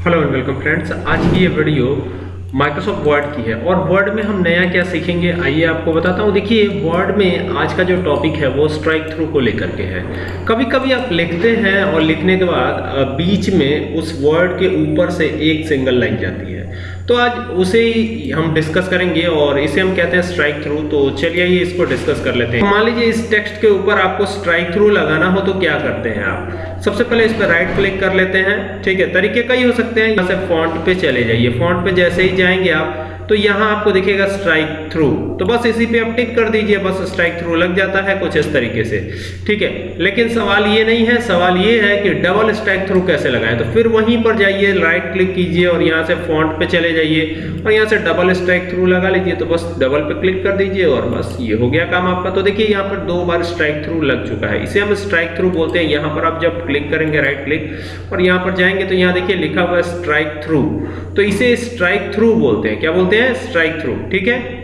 Hello and welcome friends आज की ये वीडियो माइक्रोसॉफ्ट वर्ड की है। और वर्ड में हम नया क्या सीखेंगे? आइए आपको बताता हूँ। देखिए वर्ड में आज का जो टॉपिक है, वो स्ट्राइक थ्रू को लेकर के है। कभी कभी आप लिखते हैं और लिखने के बाद बीच में उस वर्ड के ऊपर से एक सिंगल लाइन जाती है। तो आज उसे ही हम डिस्कस करेंगे और इसे हम कहते हैं स्ट्राइक थ्रू तो चलिए आइए इसको डिस्कस कर लेते हैं। मान लीजिए इस टेक्स्ट के ऊपर आपको स्ट्राइक थ्रू लगाना हो तो क्या करते हैं आप? सबसे पहले इस पर राइट क्लिक कर लेते हैं। ठीक है, तरीके कई हो सकते हैं। यहाँ से फॉन्ट पे चले जाइए। फॉन्ट पे जैसे ही जाएँगे आप। तो यहाँ आपको दिखेगा स्ट्राइक थ्रू तो बस इसी पे आप टिक कर दीजिए, बस स्ट्राइक थ्रू लग जाता है कुछ इस तरीके से। ठीक है, लेकिन सवाल ये नहीं है, सवाल ये है कि डबल स्ट्राइक थ्रू कैसे लगाएँ? तो फिर वहीं पर जाइए राइट क्लिक कीजिए और यहाँ से फॉन्ट पे चले जाइए और यहाँ से डबल स्ट्राइक थ्रू लगा लीजिए। तो बस डबल पे क्लिक कर दीजिए और बस ये हो गया काम आपका। तो देखिए, यहाँ पर दो बार स्ट्राइक थ्रू लग चुका है। इसे हम स्ट्राइक थ्रू बोलते हैं। यहाँ पर आप जब क्लिक करेंगे राइट क्लिक और यहाँ पर जाएँगे तो यहाँ देखिए लिखा हुआ है स्ट्राइक थ्रू तो इसे स्ट्राइक थ्रू बोलते हैं। क्या बोलते स्ट्राइक थ्रू ठीक है?